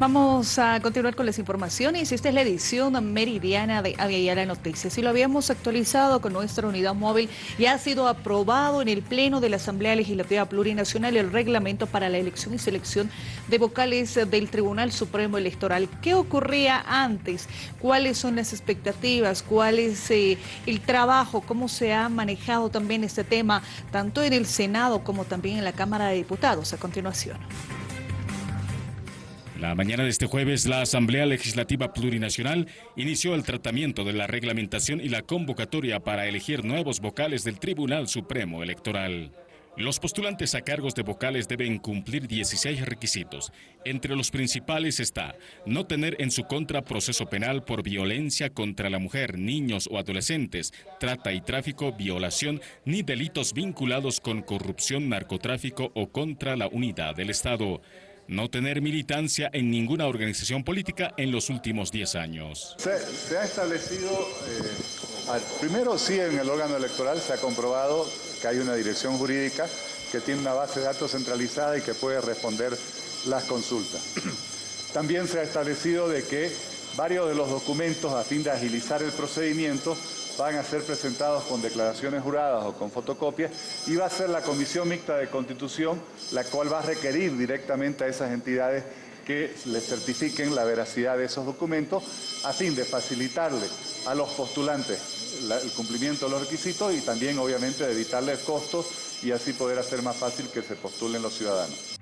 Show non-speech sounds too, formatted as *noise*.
Vamos a continuar con las informaciones. Esta es la edición meridiana de Aviala Noticias y lo habíamos actualizado con nuestra unidad móvil y ha sido aprobado en el Pleno de la Asamblea Legislativa Plurinacional el reglamento para la elección y selección de vocales del Tribunal Supremo Electoral. ¿Qué ocurría antes? ¿Cuáles son las expectativas? ¿Cuál es eh, el trabajo? ¿Cómo se ha manejado también este tema tanto en el Senado como también en la Cámara de Diputados? A continuación. La mañana de este jueves, la Asamblea Legislativa Plurinacional inició el tratamiento de la reglamentación y la convocatoria para elegir nuevos vocales del Tribunal Supremo Electoral. Los postulantes a cargos de vocales deben cumplir 16 requisitos. Entre los principales está no tener en su contra proceso penal por violencia contra la mujer, niños o adolescentes, trata y tráfico, violación, ni delitos vinculados con corrupción, narcotráfico o contra la unidad del Estado no tener militancia en ninguna organización política en los últimos 10 años. Se, ha establecido, eh, primero sí en el órgano electoral se ha comprobado que hay una dirección jurídica que tiene una base de datos centralizada y que puede responder las consultas. *clears throat* También se ha establecido de que varios de los documentos a fin de agilizar el procedimiento van a ser presentados con declaraciones juradas o con fotocopias y va a ser la Comisión Mixta de Constitución la cual va a requerir directamente a esas entidades que le certifiquen la veracidad de esos documentos a fin de facilitarle a los postulantes el cumplimiento de los requisitos y también obviamente de evitarles costos y así poder hacer más fácil que se postulen los ciudadanos.